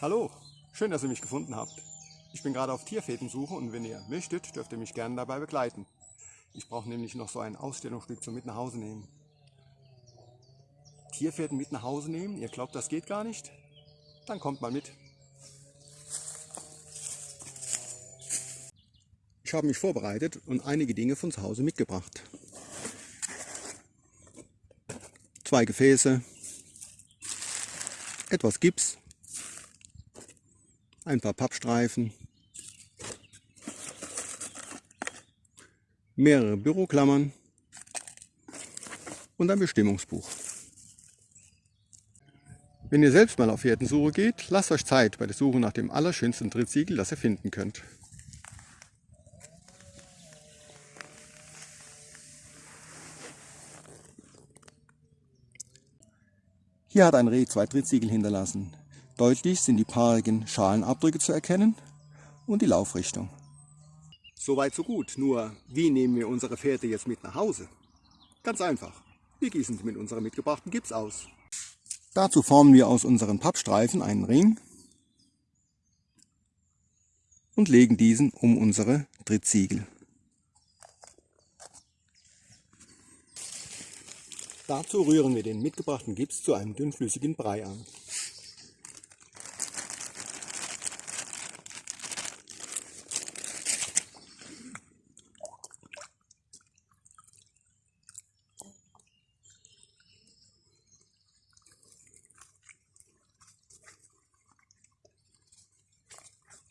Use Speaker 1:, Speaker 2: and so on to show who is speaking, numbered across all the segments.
Speaker 1: Hallo, schön, dass ihr mich gefunden habt. Ich bin gerade auf Tierfädensuche und wenn ihr möchtet, dürft ihr mich gerne dabei begleiten. Ich brauche nämlich noch so ein Ausstellungsstück zum mit nach Hause nehmen. Tierfäden mit nach Hause nehmen? Ihr glaubt, das geht gar nicht? Dann kommt mal mit. Ich habe mich vorbereitet und einige Dinge von zu Hause mitgebracht. Zwei Gefäße, etwas Gips, ein paar Pappstreifen, mehrere Büroklammern und ein Bestimmungsbuch. Wenn ihr selbst mal auf Fährtensuche geht, lasst euch Zeit bei der Suche nach dem allerschönsten Drittsiegel, das ihr finden könnt. Hier hat ein Reh zwei Drittsiegel hinterlassen. Deutlich sind die paarigen Schalenabdrücke zu erkennen und die Laufrichtung. Soweit so gut, nur wie nehmen wir unsere Pferde jetzt mit nach Hause? Ganz einfach, wir gießen sie mit unserem mitgebrachten Gips aus. Dazu formen wir aus unseren Pappstreifen einen Ring und legen diesen um unsere Drittsiegel. Dazu rühren wir den mitgebrachten Gips zu einem dünnflüssigen Brei an.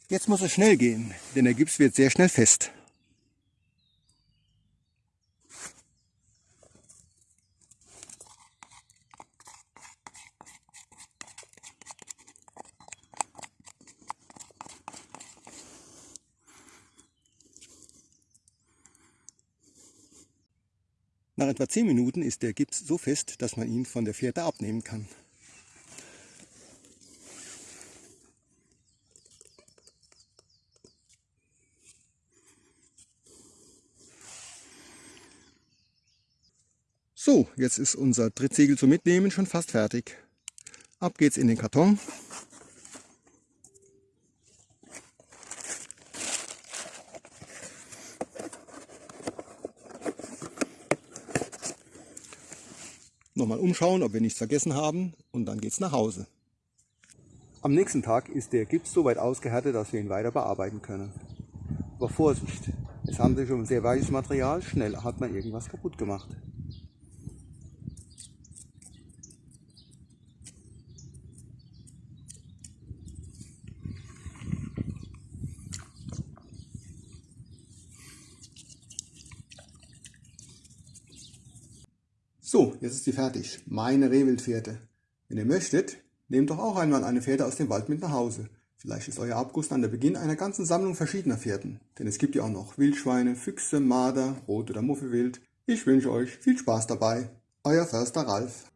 Speaker 1: Jetzt muss es schnell gehen, denn der Gips wird sehr schnell fest. Nach etwa 10 Minuten ist der Gips so fest, dass man ihn von der Fährte abnehmen kann. So, jetzt ist unser Drittsegel zum Mitnehmen schon fast fertig. Ab geht's in den Karton. Nochmal umschauen, ob wir nichts vergessen haben und dann geht's nach Hause. Am nächsten Tag ist der Gips so weit ausgehärtet, dass wir ihn weiter bearbeiten können. Aber Vorsicht, es handelt sich um sehr weiches Material, schnell hat man irgendwas kaputt gemacht. So, jetzt ist sie fertig. Meine Rehwildpferde. Wenn ihr möchtet, nehmt doch auch einmal eine Pferde aus dem Wald mit nach Hause. Vielleicht ist euer Abguss dann der Beginn einer ganzen Sammlung verschiedener Pferden. Denn es gibt ja auch noch Wildschweine, Füchse, Marder, Rot- oder Muffelwild. Ich wünsche euch viel Spaß dabei. Euer Förster Ralf.